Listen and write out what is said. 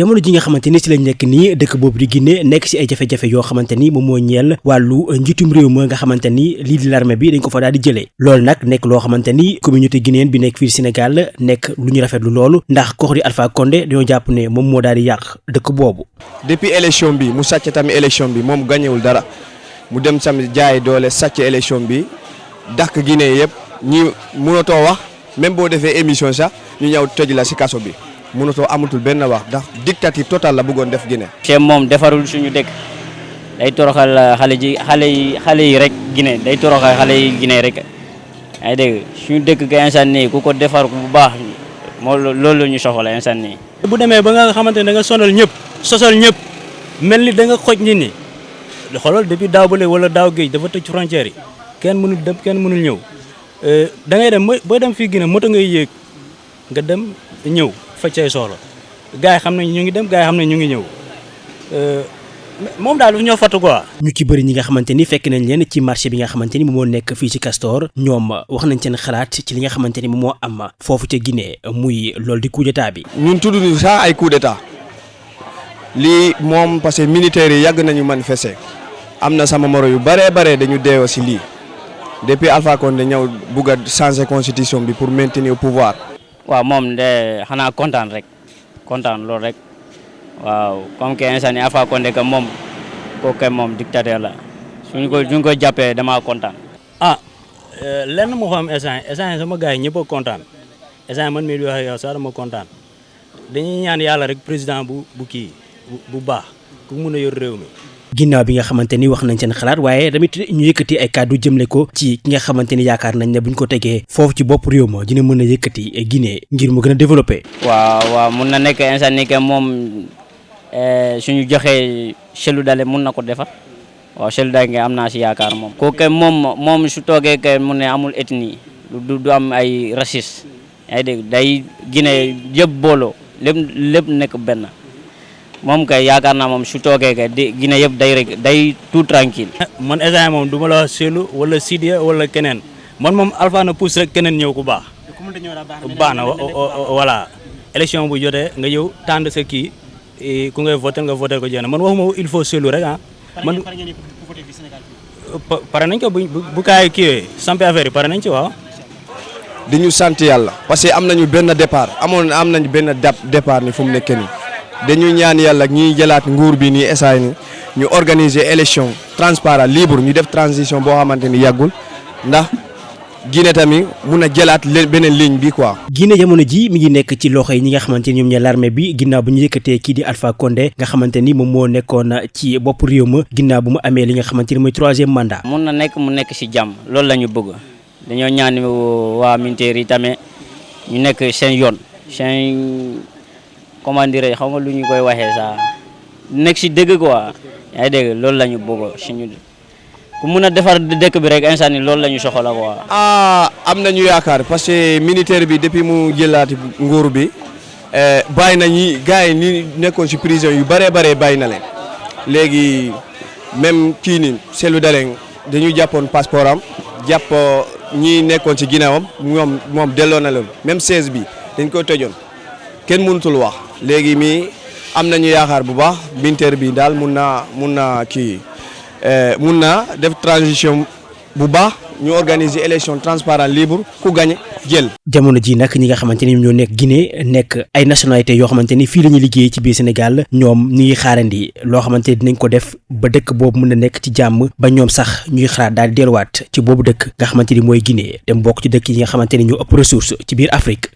jamono ji nga xamante ni si lañ nekk nii dëkk boobu di Guinée nekk si ay jafe-jafe yoo xamante ni moom moo ñeel wàllu njitum réew ma nga xamante ni lii di l'armée bi dañ ko fa daal di jëlee. Loolu nag nekk loo xamante ni communauté guinéenne bi nekk fii Sénégal nekk lu ñu rafetlu loolu ndax koox di Alpha Condé dañoo jàpp ne moom moo daal di yàq dëkk boobu. Depuis élection bi mu sàcc tamit élection bi moom gañewul dara mu dem sam jaay doole sàcc élection bi dàq Guinée yëpp ñi mënatoo wax même boo defee émission sax ñu ñëw tëj la si kaso bi mënatoo amatul benn wax ndax dictature total la bëggoon def Guinée. Cheikh moom defarul suñu dëkk. Day toroxal xale ji xale yi xale yi rek Guinée. Day toroxal xale yi Guinée rek. Ay dégg suñu dëkk ga instant nii ku ko defar bu baax moo loolu la ñu soxla instant nii. bu demee ba nga xamante ne da nga sonal ñëpp sosal ñëpp mel ni da nga xoj nit ñi. Xoolal depuis daaw wala daaw géej dafa tëj frontière yi. Kenn mënul dem kenn mënul ñëw. Da ngay dem booy dem fii Guinée moto ngay yéeg nga dem ñëw faj say soxla gars yi xam nañ ñu ngi dem gars yi xam nañ ñu ngi ñëw moom daal du ñoo fàttu quoi. ñu ci bëri ñi nga xamante ni fekk nañ leen ci marché bi nga xamante ni moom moo nekk fii ci Castor ñoom wax nañ seen xalaat ci li nga xamante ni moom moo am foofu ca Guinée muy loolu di coup d'état bi. ñun tudd ñu sax ay coup d'état lii moom parce que militaires yi yàgg nañu manifester am na sama moro yu bëree bare dañu deewoo si lii depuis Alpha Condé ñëw bugg a changer constitution bi pour maintenir au pouvoir. Waaw moom de xanaa kontaan rek kontaan loolu rek waaw comme que instant yii Alpha Condé que moom kooku moom dictateur la suñu ko ko jàppee damaa kontaan. ah lenn moo xam instant instant sama gars yi ñëpp kontaan instant man mii di wax yow sax kontaan dañuy ñaan yàlla rek président bu bu kii bu baax ku mun a yor réew mi. Ginnaaw bi nga xamante ni wax nañ seen xalaat waaye tamit ñu yëkkati ay kàddu jëmle ko ci ki nga xamante ni yaakaar nañ ne buñ ko tegee foofu ci bopp réew ma dina mën a yëkkati Guinée ngir mu gën a développé. waaw waaw mun na nekk instant ni que moom suñu joxee Cellou Dalein mun na ko defar waaw Cellou Dalein nga am naa si yaakaar moom. kooku moom moom su toogee que mu amul ethnie du du am ay raciste yaa ngi dégg day Guinée yëpp booloo lépp lépp nekk benn. Moom kay yaakaar naa moom su toogee kay di Guinée yëpp day rek day tout tranquille man instant moom du ma la Cellou wala Sidia wala keneen man moom Alpha na pousse rek keneen ñëw ku baax. baax na voilà. élection bu jotee nga ñëw tànn sa kii ku ngay voté nga voté ko jéem man waxuma il faut Cellou rek ah. man pare nañ ko bu bu kaay kiiwee sampe affaire yi pare nañ ci waaw. di ñu sant yàlla parce que am nañu benn départ amoon am nañu benn départ ni fu mu nekk nii. Dañuy ñaan yàlla ñuy jëlaat nguur bi nii essay ni ñu organiser élection transparent libre ñu def transition boo xamante ni yàggul ndax Guinée tamit mun a jëlaat beneen ligne bi quoi. Guinée jamono ji mi ngi nekk ci loxo yi ñi nga xamante ni ñoom ñooy l'armée bi ginnaaw bu ñu yëkkatee kii di Alpha Condé nga xamante ni moom moo nekkoon ci bopp réew ma ginnaaw bu mu amee li nga xamante ni mooy troisième mandat. mun na nekk mu nekk si jàmm loolu la ñu bëgg dañoo ñaan waa militaire yi tamit ñu nekk seen yoon seen. Comment dire xaw ma lu ñu koy waxee saa nekk si dëgg quoi. Yaa ngi dégg loolu la ñu suñu ku mun a defar dëkk bi rek instant ni loolu la ñu soxla quoi. ah am nañu yaakaar parce que militaire bi depuis mu jëlaati nguur bi bàyyi na ñi gars yi ni nekkoon si prison yu bëree bëree bàyyi na leen. Léegi même kii ni Cellou Dalein dañu jàppoon passeport am jàpp ñi nekkoon si ginnaawam ñoom moom delloo na leen. Même 16 bi dañ ko tëjoon kenn mënutul wax. Léegi mi am nañu yaakaar bu baax Binter bi daal mun naa mun naa kii mun naa def transition bu baax ñu organiser élection transparent libre ku gagné jël. jamono ji nag ñi nga xamante ni ñoo nekk Guinée nekk ay nationalité yoo xamante ni fii la ñuy liggéey ci biir Sénégal ñoom ñu ngi xaarandi loo xamante dinañ ko def ba dëkk boobu mën a nekk ci jàmm ba ñoom sax ñuy xalaat daal di delluwaat ci boobu dëkk nga xamante ni mooy Guinée dem bokk ci dëkk yi nga xamante ni ñoo ëpp ressource ci biir Afrique.